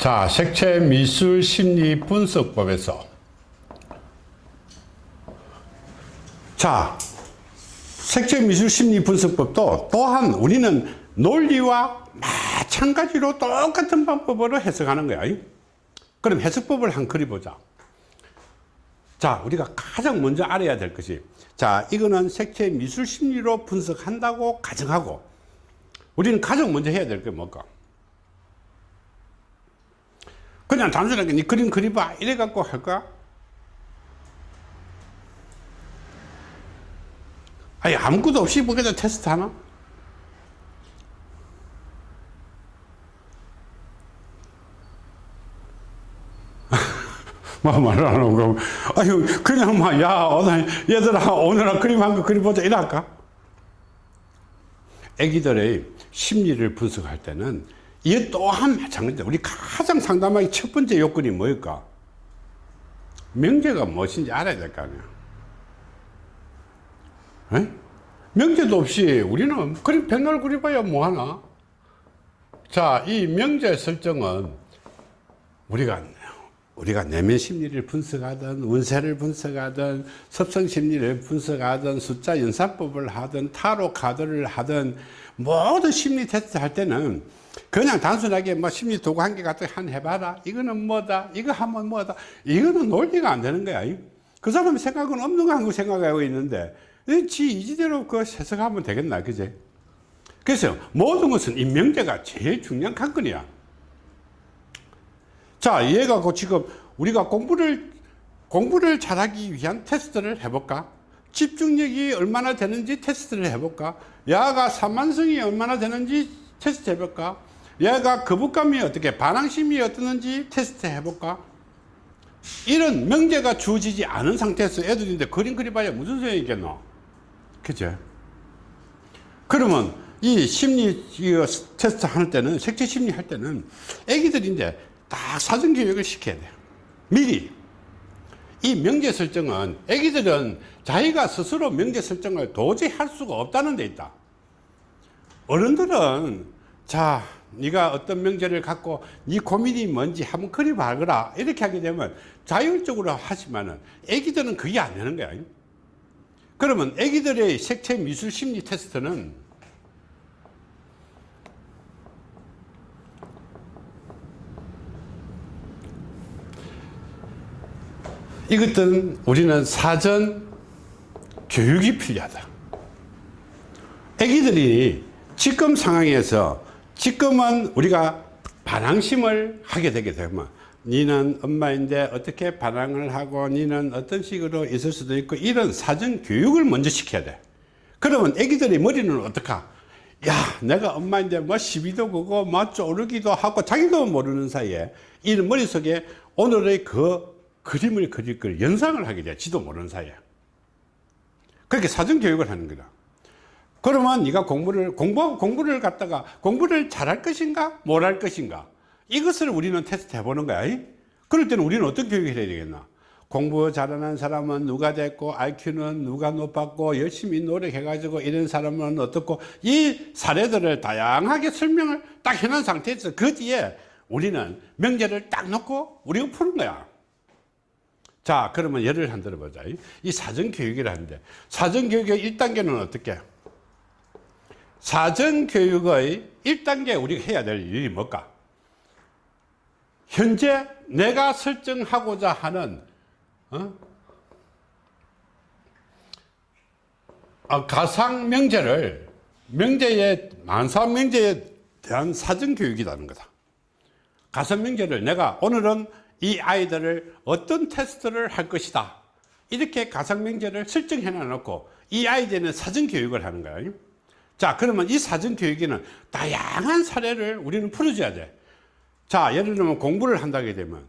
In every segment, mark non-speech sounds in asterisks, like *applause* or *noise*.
자, 색채 미술 심리 분석법에서 자, 색채 미술 심리 분석법도 또한 우리는 논리와 마찬가지로 똑같은 방법으로 해석하는 거야. 그럼 해석법을 한 그려보자. 자, 우리가 가장 먼저 알아야 될 것이 자, 이거는 색채 미술 심리로 분석한다고 가정하고 우리는 가장 먼저 해야 될 게 뭘까? 그냥 단순하게 니 그림 그려봐 이래 갖고 할까? 아니 아무것도 없이 뭐게다 테스트 하나? *laughs* 뭐 말하는 거 아유 그냥 막 야 오늘 얘들아 오늘 그림 한 거 그려보자 이럴까? 애기들의 심리를 분석할 때는 이 또한 마찬가지다. 우리 가장 상담하기 첫 번째 요건이 뭘까? 명제가 무엇인지 알아야 될 거 아니야. 에? 명제도 없이 우리는 그림 백날 그려봐야 뭐하나? 자, 이 명제 설정은 우리가 우리가 내면 심리를 분석하든 운세를 분석하든 섭성 심리를 분석하든 숫자 연산법을 하든 타로 카드를 하든 모든 심리 테스트 할 때는 그냥 단순하게 뭐 심리 도구 한 개 갖다 한 해봐라. 이거는 뭐다? 이거 하면 뭐다? 이거는 논리가 안 되는 거야. 그 사람 생각은 없는 거 한거 생각하고 있는데 지 이지대로 그 해석하면 되겠나 그제? 그래서 모든 것은 이 명제가 제일 중요한 관건이야 자, 얘가 그 지금 우리가 공부를, 공부를 잘하기 위한 테스트를 해볼까? 집중력이 얼마나 되는지 테스트를 해볼까? 야가 산만성이 얼마나 되는지 테스트 해볼까? 얘가 거부감이 어떻게, 반항심이 어떻는지 테스트 해볼까? 이런 명제가 주어지지 않은 상태에서 애들인데 그림 그려봐야 무슨 소용이 있겠노? 그죠? 그러면 이 심리 테스트 할 때는, 색채 심리 할 때는 애기들인데 딱 사전 교육을 시켜야 돼요. 미리. 이 명제 설정은 애기들은 자기가 스스로 명제 설정을 도저히 할 수가 없다는 데 있다. 어른들은 자 네가 어떤 명제를 갖고 네 고민이 뭔지 한번 그려봐 거라 이렇게 하게 되면 자율적으로 하지만은 애기들은 그게 안 되는 거야. 그러면 애기들의 색채 미술 심리 테스트는 이것들은 우리는 사전 교육이 필요하다. 애기들이 지금 상황에서 지금은 우리가 반항심을 하게 되게 되면 니는 엄마인데 어떻게 반항을 하고 니는 어떤 식으로 있을 수도 있고 이런 사전 교육을 먼저 시켜야 돼. 그러면 애기들의 머리는 어떡하? 야 내가 엄마인데 뭐 시비도 그고 뭐 쪼르기도 하고 자기도 모르는 사이에 이 머릿속에 오늘의 그 그림을 그릴 걸 연상을 하게 돼 지도 모르는 사이에 그렇게 사전 교육을 하는 거다. 그러면 네가 공부를 공부 공부를 갖다가 공부를 잘할 것인가 못할 것인가? 이것을 우리는 테스트 해보는 거야 그럴 때는 우리는 어떤 교육을 해야 되겠나? 공부 잘하는 사람은 누가 됐고 IQ는 누가 높았고 열심히 노력해 가지고 이런 사람은 어떻고 이 사례들을 다양하게 설명을 딱 해놓은 상태에서 그 뒤에 우리는 명제를 딱 놓고 우리가 푸는 거야 자 그러면 예를 한 들어보자 이 사전교육이라는데 사전교육의 1단계는 어떻게 사전교육의 1단계 우리가 해야 될 일이 뭘까 현재 내가 설정하고자 하는 어? 아, 가상 명제를 명제에 만상 명제에 대한 사전 교육이라는 거다. 가상 명제를 내가 오늘은 이 아이들을 어떤 테스트를 할 것이다. 이렇게 가상명제를 설정해 놔놓고 이 아이들은 사전교육을 하는 거예요. 자 그러면 이 사전교육에는 다양한 사례를 우리는 풀어줘야 돼자 예를 들면 공부를 한다게 되면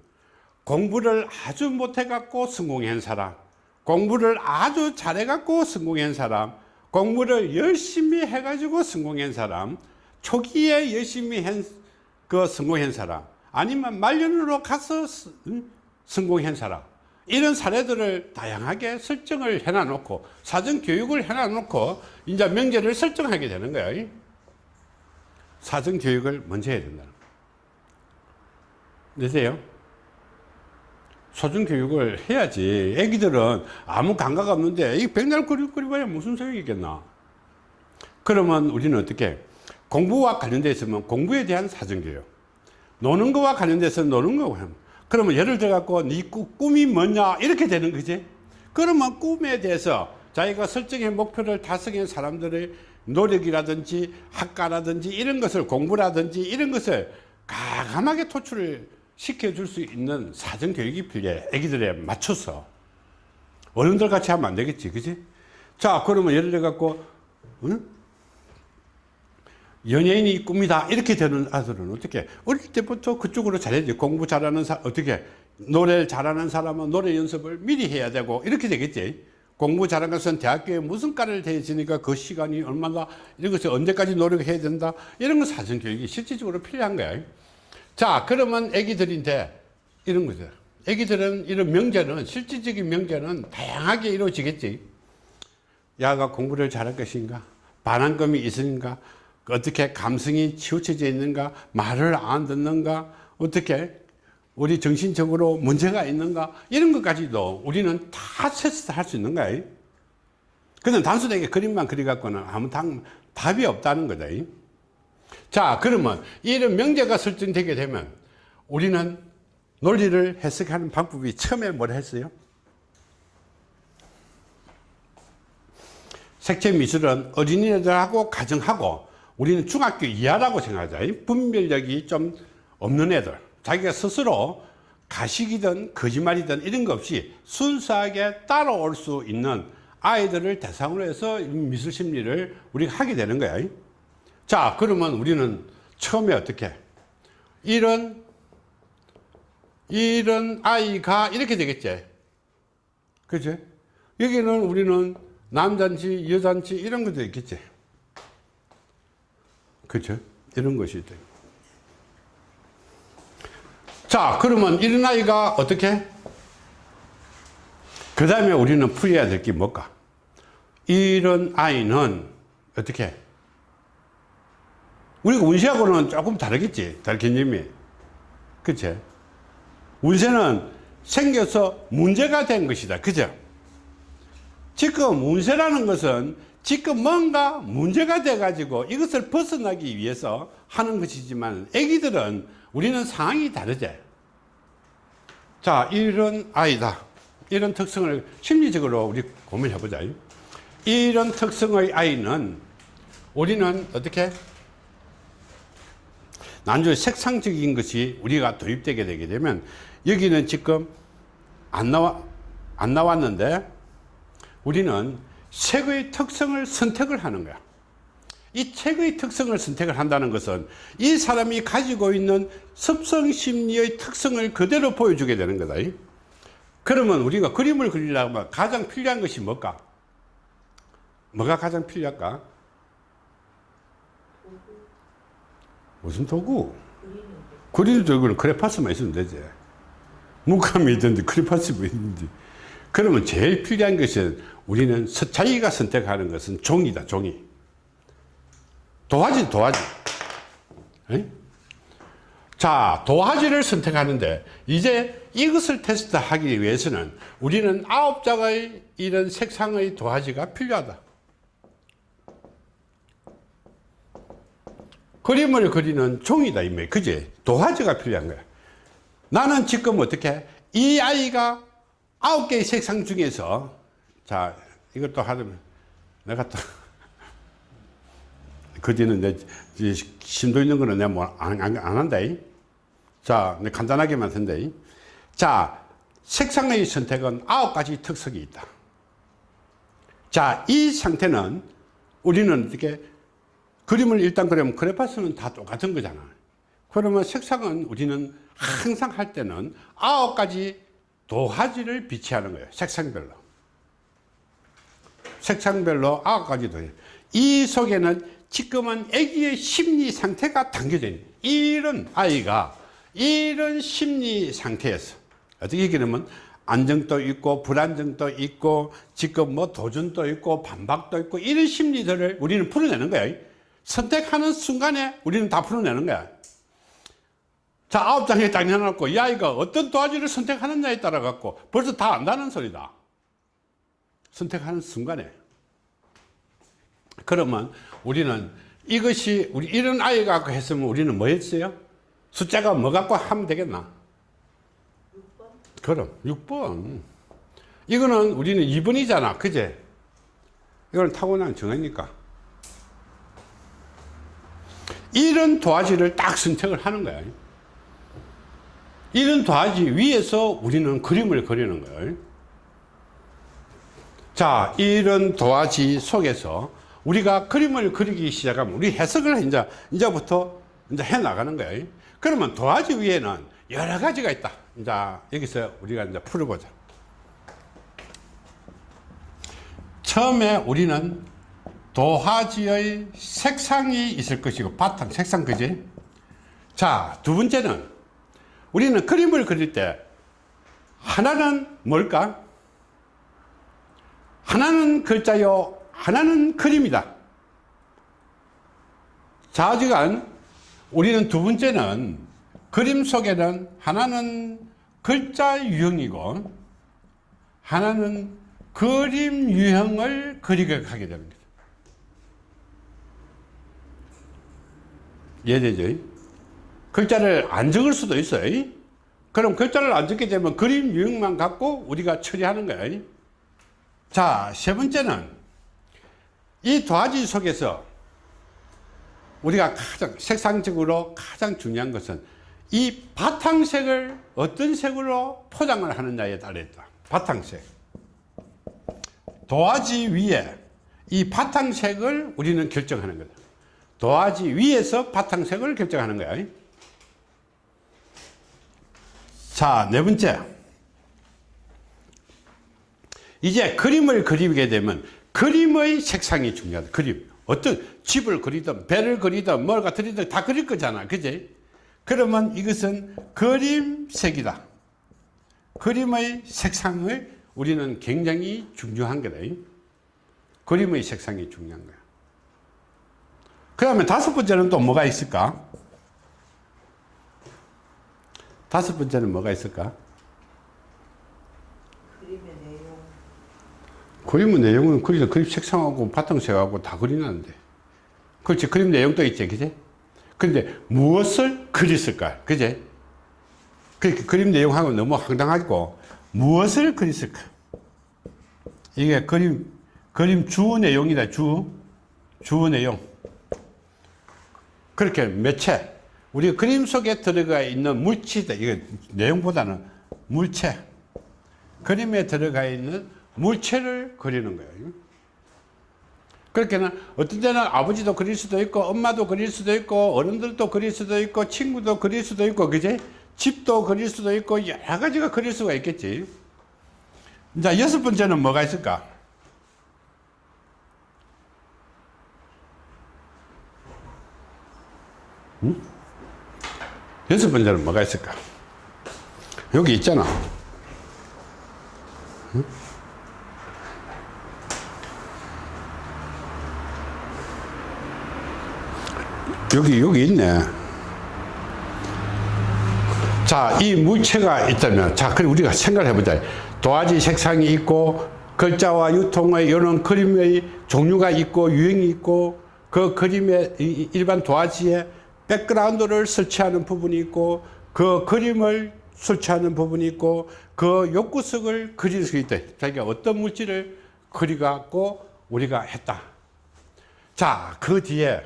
공부를 아주 못해 갖고 성공한 사람 공부를 아주 잘해 갖고 성공한 사람 공부를 열심히 해 가지고 성공한 사람 초기에 열심히 한그 성공한 사람 아니면 말년으로 가서 성공한 사람 이런 사례들을 다양하게 설정을 해놔 놓고 사전 교육을 해놔 놓고 이제 명제를 설정하게 되는 거예요 사전 교육을 먼저 해야 된다 되세요? 소중 교육을 해야지. 애기들은 아무 감각 없는데 이 백날 거리거리봐야 무슨 소용이 있겠나. 그러면 우리는 어떻게 공부와 관련되어 있으면 공부에 대한 사전 교육 노는 거와 관련돼서 노는 거 그러면 예를 들어 갖고 네 꿈이 뭐냐? 이렇게 되는 거지. 그러면 꿈에 대해서 자기가 설정의 목표를 달성한 사람들의 노력이라든지 학과라든지 이런 것을 공부라든지 이런 것을 가감하게 토출을 시켜줄 수 있는 사전교육이 필요해. 애기들에 맞춰서. 어른들 같이 하면 안 되겠지. 그지? 자 그러면 예를 들어 갖고 응? 연예인이 꿈이다 이렇게 되는 아들은 어떻게 어릴 때부터 그쪽으로 잘해야지. 공부 잘하는 사 어떻게 노래 잘하는 사람은 노래 연습을 미리 해야 되고 이렇게 되겠지. 공부 잘하는 것은 대학교에 무슨 과를 대지니까 그 시간이 얼마나 이런 것을 언제까지 노력해야 된다. 이런 거 사전 교육이 실질적으로 필요한 거야. 자 그러면 애기들인데 이런 거죠. 애기들은 이런 명제는 실질적인 명제는 다양하게 이루어지겠지. 야가 공부를 잘할 것인가? 반항금이 있으니까 어떻게 감성이 치우쳐져 있는가 말을 안 듣는가 어떻게 우리 정신적으로 문제가 있는가 이런 것까지도 우리는 다 테스트 할 수 있는 거야 그냥 단순하게 그림만 그려갖고는 아무 당, 답이 없다는 거다 자 그러면 이런 명제가 설정되게 되면 우리는 논리를 해석하는 방법이 처음에 뭘 했어요? 색채 미술은 어린이들하고 가정하고 우리는 중학교 이하라고 생각하자. 분별력이 좀 없는 애들. 자기가 스스로 가식이든 거짓말이든 이런 거 없이 순수하게 따라올 수 있는 아이들을 대상으로 해서 미술 심리를 우리가 하게 되는 거야. 자 그러면 우리는 처음에 어떻게? 이런 이런 아이가 이렇게 되겠지. 그죠 여기는 우리는 남잔지 여잔지 이런 것도 있겠지 그죠? 이런 것이 돼. 자, 그러면 이런 아이가 어떻게? 그 다음에 우리는 풀어야 될 게 뭘까? 이런 아이는 어떻게? 우리가 운세하고는 조금 다르겠지, 달 개념이. 그치? 운세는 생겨서 문제가 된 것이다. 그죠? 지금 운세라는 것은 지금 뭔가 문제가 돼 가지고 이것을 벗어나기 위해서 하는 것이지만 애기들은 우리는 상황이 다르지. 자 이런 아이다. 이런 특성을 심리적으로 우리 고민해 보자. 이런 특성의 아이는 우리는 어떻게? 나중에 색상적인 것이 우리가 도입되게 되게 되면 여기는 지금 안 나와 안 나왔는데 우리는 색의 특성을 선택을 하는 거야. 이 책의 특성을 선택을 한다는 것은 이 사람이 가지고 있는 습성 심리의 특성을 그대로 보여주게 되는 거다. 그러면 우리가 그림을 그리려면 가장 필요한 것이 뭘까? 뭐가 가장 필요할까? 무슨 도구? 그리는 도구는 크레파스만 있으면 되지. 문감이 있든지 크레파스만 있든지 그러면 제일 필요한 것은 우리는 자기가 선택하는 것은 종이다 종이. 도화지 도화지. 에? 자 도화지를 선택하는데 이제 이것을 테스트하기 위해서는 우리는 아홉 장의 이런 색상의 도화지가 필요하다. 그림을 그리는 종이다 이말. 그지? 도화지가 필요한 거야. 나는 지금 어떻게 이 아이가 아홉 개의 색상 중에서 자 이것도 하려면 내가 또 *laughs* 그 뒤는 내 심도 있는 거는 내가 뭐안 안, 안 한다 자 간단하게만 쓴다 자 색상의 선택은 아홉 가지 특성이 있다. 자이 상태는 우리는 어떻게 그림을 일단 그리면 크레파스는 다 똑같은 거잖아. 그러면 색상은 우리는 항상 할 때는 아홉 가지 도화지를 비치하는 거예요. 색상별로. 색상별로 아홉 가지 도화지 이 속에는 지금은 아기의 심리 상태가 담겨져 있는 이런 아이가 이런 심리 상태에서 어떻게 얘기하면 안정도 있고 불안정도 있고 지금 뭐 도전도 있고 반박도 있고 이런 심리들을 우리는 풀어내는 거야. 선택하는 순간에 우리는 다 풀어내는 거야 자, 아홉 장에 딱 내놓고 이 아이가 어떤 도화지를 선택하느냐에 따라 갖고 벌써 다 안다는 소리다. 선택하는 순간에. 그러면 우리는 이것이 우리 이런 아이 갖고 했으면 우리는 뭐 했어요? 숫자가 뭐 갖고 하면 되겠나? 6번. 그럼 6번. 이거는 우리는 2번이잖아. 그제? 이건 타고난 정하니까. 이런 도화지를 딱 선택을 하는 거야. 이런 도화지 위에서 우리는 그림을 그리는 거예요. 자, 이런 도화지 속에서 우리가 그림을 그리기 시작하면 우리 해석을 이제, 이제부터 이제 해 나가는 거예요. 그러면 도화지 위에는 여러 가지가 있다. 이제 여기서 우리가 이제 풀어보자. 처음에 우리는 도화지의 색상이 있을 것이고 바탕 색상 그지? 자, 두 번째는 우리는 그림을 그릴 때 하나는 뭘까? 하나는 글자요, 하나는 그림이다. 좌지간 우리는 두 번째는 그림 속에는 하나는 글자 유형이고 하나는 그림 유형을 그리게 하게 됩니다. 이해되죠? 글자를 안 적을 수도 있어요. 그럼 글자를 안 적게 되면 그림 유형만 갖고 우리가 처리하는 거예요. 자, 세 번째는 이 도화지 속에서 우리가 가장 색상적으로 가장 중요한 것은 이 바탕색을 어떤 색으로 포장을 하느냐에 따라 있다. 바탕색. 도화지 위에 이 바탕색을 우리는 결정하는 거다. 도화지 위에서 바탕색을 결정하는 거야. 자, 네 번째. 이제 그림을 그리게 되면 그림의 색상이 중요하다. 그림. 어떤 집을 그리든 배를 그리든 뭘가 그리든 다 그릴 거잖아. 그지? 그러면 이것은 그림색이다. 그림의 색상을 우리는 굉장히 중요한 거다. 그림의 색상이 중요한 거야. 그 다음에 다섯 번째는 또 뭐가 있을까? 다섯 번째는 뭐가 있을까? 그림의 내용. 그림의 내용은 그림, 그림 색상하고 바탕색하고 다 그리는데. 그렇지. 그림 내용도 있지. 그지? 근데 무엇을 그렸을까? 그지? 그 그림 내용하고 너무 황당하고 무엇을 그렸을까? 이게 그림, 그림 주 내용이다. 주, 주 내용. 그렇게 매체. 우리 그림 속에 들어가 있는 물체다. 이게 내용보다는 물체. 그림에 들어가 있는 물체를 그리는 거예요. 그렇게는 어떤 때는 아버지도 그릴 수도 있고 엄마도 그릴 수도 있고 어른들도 그릴 수도 있고 친구도 그릴 수도 있고 그지? 집도 그릴 수도 있고 여러 가지가 그릴 수가 있겠지. 자 여섯 번째는 뭐가 있을까? 여섯 번째는 뭐가 있을까? 여기 있잖아. 응? 여기 여기 있네. 자, 이 물체가 있다면, 자, 그럼 우리가 생각을 해보자. 도화지 색상이 있고, 글자와 유통의 이런 그림의 종류가 있고, 유형이 있고, 그 그림의 이- 일반 도화지에 백그라운드를 설치하는 부분이 있고, 그 그림을 설치하는 부분이 있고, 그 욕구석을 그릴 수 있다. 자기가 어떤 물질을 그리갖고 우리가 했다. 자, 그 뒤에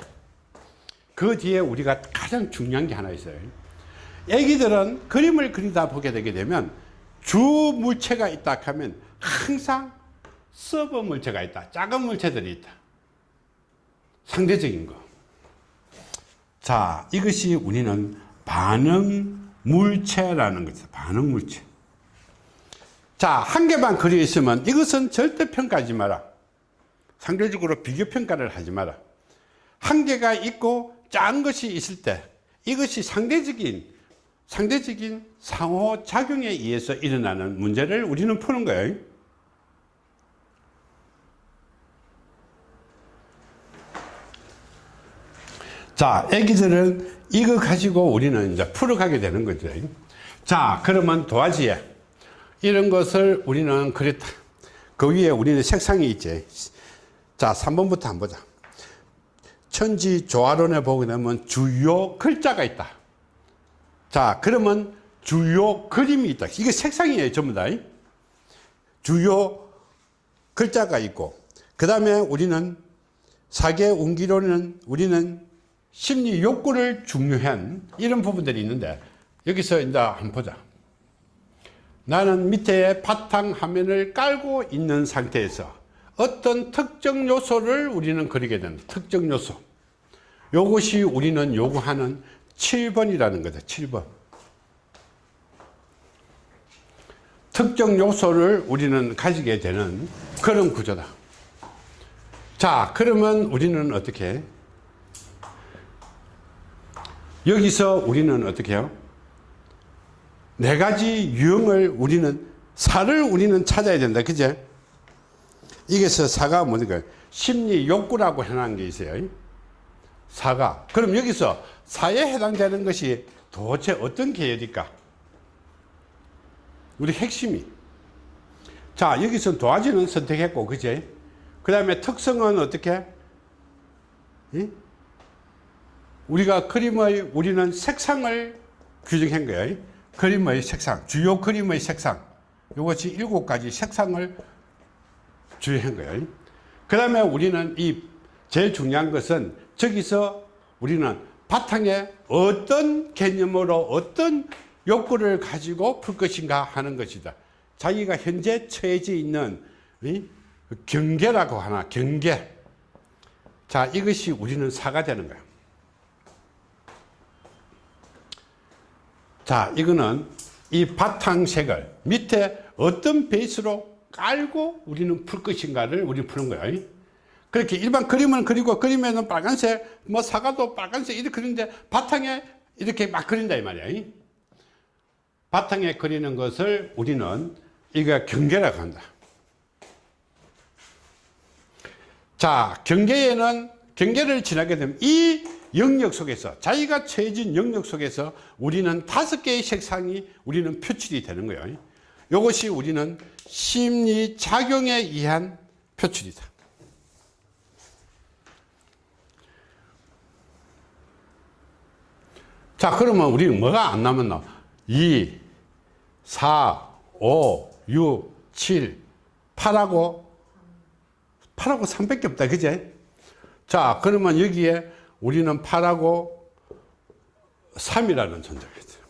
그 뒤에 우리가 가장 중요한 게 하나 있어요. 애기들은 그림을 그리다 보게 되게 되면 주 물체가 있다 하면 항상 서버 물체가 있다. 작은 물체들이 있다. 상대적인 거. 자, 이것이 우리는 반응 물체라는 거죠. 반응 물체. 자, 한 개만 그려 있으면 이것은 절대 평가하지 마라. 상대적으로 비교 평가를 하지 마라. 한 개가 있고 작은 것이 있을 때 이것이 상대적인 상대적인 상호작용에 의해서 일어나는 문제를 우리는 푸는 거예요. 자, 애기들은 이거 가지고 우리는 이제 풀어가게 되는 거죠. 자, 그러면 도화지에 이런 것을 우리는 그랬다. 그 위에 우리는 색상이 있지. 자, 3번부터 한번 보자. 천지 조화론에 보게 되면 주요 글자가 있다. 자, 그러면 주요 그림이 있다. 이게 색상이에요, 전부 다. 주요 글자가 있고, 그 다음에 우리는 사계 운기로는 우리는 심리 욕구를 중요한 이런 부분들이 있는데, 여기서 이제 한번 보자. 나는 밑에 바탕 화면을 깔고 있는 상태에서 어떤 특정 요소를 우리는 그리게 된다. 특정 요소. 요것이 우리는 요구하는 7번이라는 거죠. 7번. 특정 요소를 우리는 가지게 되는 그런 구조다. 자, 그러면 우리는 어떻게 해? 여기서 우리는 어떻게 해요? 네 가지 유형을 우리는 사를 우리는 찾아야 된다. 그제? 이게서 사가 뭐니까 심리 욕구라고 해놓은 게 있어요. 사가. 그럼 여기서 사에 해당되는 것이 도대체 어떤 계열일까? 우리 핵심이. 자, 여기서 도화지는 선택했고, 그제? 그 다음에 특성은 어떻게? 이? 우리가 그림의, 우리는 색상을 규정한 거예요. 그림의 색상, 주요 그림의 색상. 이것이 일곱 가지 색상을 주의한 거예요. 그 다음에 우리는 이 제일 중요한 것은 저기서 우리는 바탕에 어떤 개념으로 어떤 욕구를 가지고 풀 것인가 하는 것이다. 자기가 현재 처해져 있는 경계라고 하나, 경계. 자, 이것이 우리는 사가 되는 거야. 자, 이거는 이 바탕색을 밑에 어떤 베이스로 깔고 우리는 풀 것인가를 우리 푸는 거야. 그렇게 일반 그림은 그리고 그림에는 빨간색, 뭐 사과도 빨간색 이렇게 그리는데 바탕에 이렇게 막 그린다 이 말이야. 바탕에 그리는 것을 우리는 이거 경계라고 한다. 자, 경계에는 경계를 지나게 되면 이 영역 속에서 자기가 처해진 영역 속에서 우리는 다섯 개의 색상이 우리는 표출이 되는 거예요. 이것이 우리는 심리 작용에 의한 표출이다. 자, 그러면 우리는 뭐가 안 남았나? 2, 4, 5, 6, 7, 8하고 8하고 3밖에 없다. 그제? 자, 그러면 여기에 우리는 8하고 3이라는 존재가 있어요.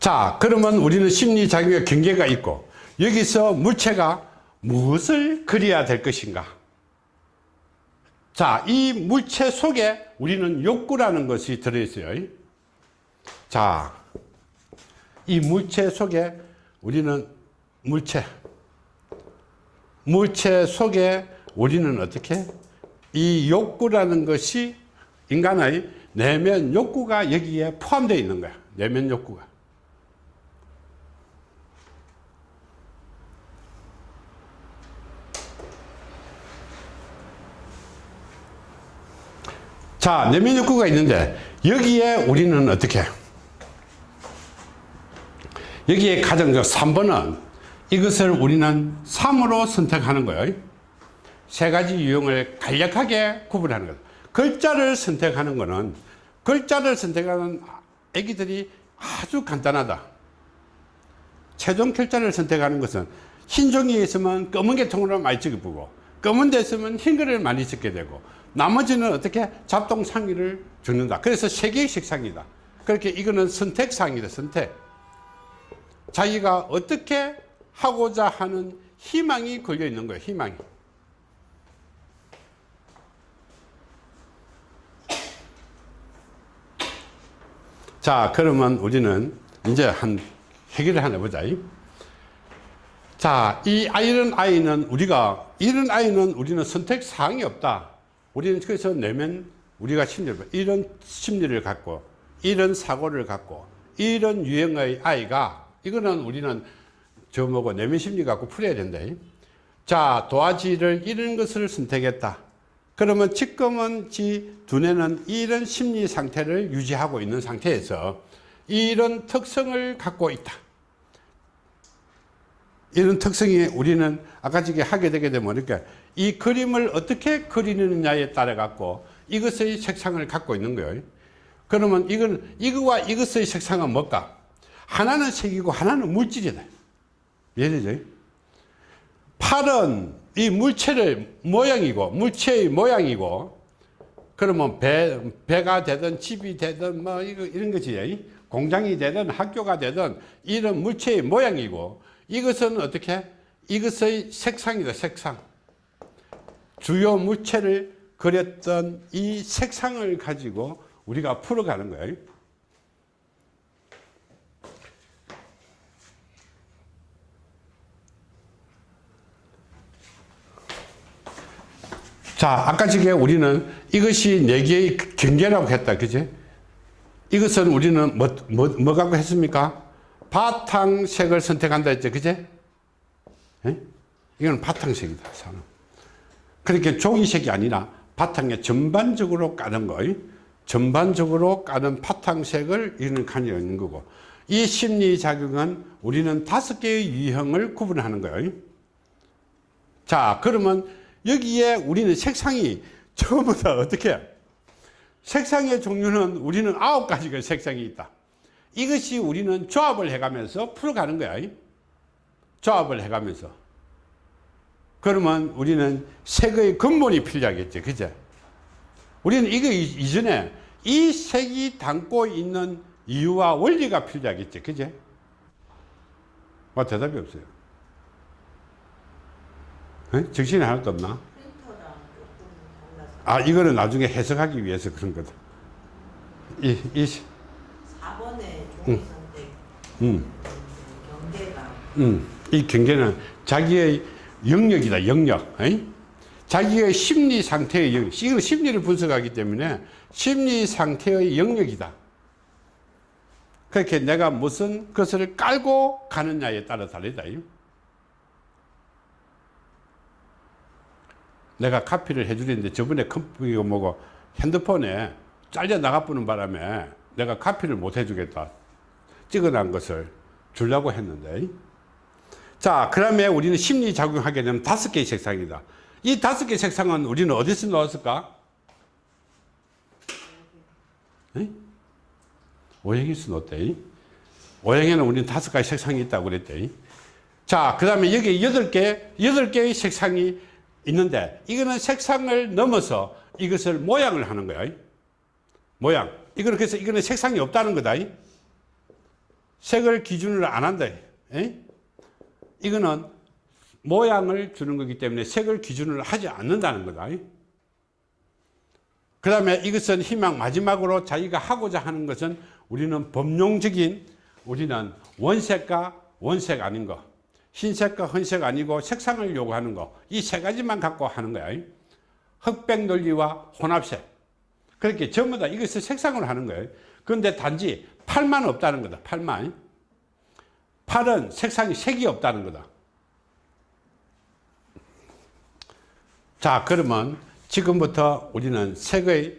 자, 그러면 우리는 심리작용의 경계가 있고 여기서 물체가 무엇을 그려야 될 것인가? 자, 이 물체 속에 우리는 욕구라는 것이 들어있어요. 자, 이 물체 속에 우리는 물체, 물체 속에 우리는 어떻게? 이 욕구라는 것이 인간의 내면 욕구가 여기에 포함되어 있는 거야. 내면 욕구가. 자, 내면 욕구가 있는데 여기에 우리는 어떻게? 여기에 가장 3번은 이것을 우리는 3으로 선택하는 거예요. 세 가지 유형을 간략하게 구분하는 것. 글자를 선택하는 것은 글자를 선택하는 애기들이 아주 간단하다. 최종 글자를 선택하는 것은 흰 종이에 있으면 검은 계통으로 많이 적어보고 검은 데 있으면 흰 글을 많이 적게 되고 나머지는 어떻게 잡동 상의를 주는다. 그래서 세 개의 색상이다. 그렇게 이거는 선택 상이다. 선택. 자기가 어떻게 하고자 하는 희망이 걸려 있는 거예요. 희망이. 자, 그러면 우리는 이제 한 해결을 하나 보자. 자, 이 아이런 아이는 우리가, 이런 아이는 우리는 선택 사항이 없다. 우리는 그래서 내면 우리가 심리를, 이런 심리를 갖고, 이런 사고를 갖고, 이런 유형의 아이가, 이거는 우리는 저 뭐고 내면 심리 갖고 풀어야 된다. 자, 도화지를 이런 것을 선택했다. 그러면 지금은 지 두뇌는 이런 심리 상태를 유지하고 있는 상태에서 이런 특성을 갖고 있다. 이런 특성이 우리는 아까 전에 하게 되게 되면 그러니까 이 그림을 어떻게 그리느냐에 따라 갖고 이것의 색상을 갖고 있는 거예요. 그러면 이건 이거와 이것의 색상은 뭘까? 하나는 색이고 하나는 물질이다. 이해되죠? 팔은 이 물체를 모양이고 물체의 모양이고 그러면 배, 배가 되든 집이 되든 뭐 이거 이런 거지. 공장이 되든 학교가 되든 이런 물체의 모양이고 이것은 어떻게? 이것의 색상이다 색상. 주요 물체를 그렸던 이 색상을 가지고 우리가 풀어가는 거예요 자, 아까 전에 우리는 이것이 네 개의 경계라고 했다. 그지? 이것은 우리는 뭐, 뭐, 뭐 갖고 했습니까? 바탕색을 선택한다 했죠. 그지? 예? 이건 바탕색이다. 사람. 그렇게 종이색이 아니라 바탕에 전반적으로 까는 거, 전반적으로 까는 바탕색을 이는 가지고 있는 거고, 이 심리작용은 우리는 다섯 개의 유형을 구분하는 거예요. 자, 그러면 여기에 우리는 색상이 전부 다 어떻게? 색상의 종류는 우리는 아홉 가지가 색상이 있다. 이것이 우리는 조합을 해가면서 풀어가는 거야. 조합을 해가면서. 그러면 우리는 색의 근본이 필요하겠죠 그죠 우리는 이거 이전에 이 색이 담고 있는 이유와 원리가 필요하겠죠 그죠 뭐 대답이 없어요 에? 정신이 하나도 없나? 아 이거는 나중에 해석하기 위해서 그런 거다. 이, 이 4번의 종이선택 음, 경계가 음, 이 경계는 자기의 영역이다 영역. 에이? 자기의 심리 상태의 영역. 이거 심리를 분석하기 때문에 심리 상태의 영역이다. 그렇게 내가 무슨 것을 깔고 가느냐에 따라 다르다. 내가 카피를 해주는데 저번에 컴퓨터 뭐고 핸드폰에 잘려 나가보는 바람에 내가 카피를 못 해주겠다. 찍어놓은 것을 주려고 했는데. 자 그러면 우리는 심리작용하게 되면 다섯 개의 색상이다. 이 다섯 개의 색상은 우리는 어디서 나왔을까? 오행에서 넣었대. 오행에는 우리는 다섯 가지 색상이 있다고 그랬대. 자그 다음에 여기 여덟 개 여덟 개의 색상이 있는데 이거는 색상을 넘어서 이것을 모양을 하는 거야. 모양. 이거는 그래서 이거는 색상이 없다는 거다. 색을 기준으로 안 한다. 이거는 모양을 주는 거기 때문에 색을 기준으로 하지 않는다는 거다. 그 다음에 이것은 희망 마지막으로 자기가 하고자 하는 것은 우리는 법용적인 우리는 원색과 원색 아닌 거 흰색과 헌색 아니고 색상을 요구하는 거. 이 세 가지만 갖고 하는 거야. 흑백 논리와 혼합색. 그렇게 전부 다 이것을 색상으로 하는 거예요 그런데 단지 팔만 없다는 거다 팔만. 팔은 색상이 색이 없다는 거다. 자 그러면 지금부터 우리는 색의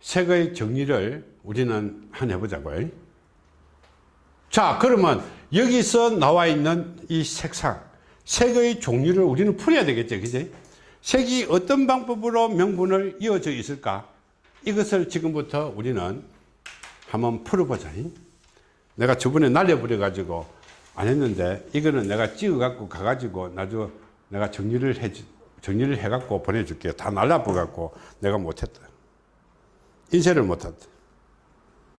색의 정리를 우리는 한 해보자고요 자 그러면 여기서 나와 있는 이 색상 색의 종류를 우리는 풀어야 되겠죠 그지? 색이 어떤 방법으로 명분을 이어져 있을까? 이것을 지금부터 우리는 한번 풀어보자. 내가 저번에 날려버려 가지고 안 했는데 이거는 내가 찍어 갖고 가 가지고 나중에 내가 정리를 해 정리를 해 갖고 보내줄게요. 다 날라버 갖고 내가 못했다. 인쇄를 못했다